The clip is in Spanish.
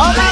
Oh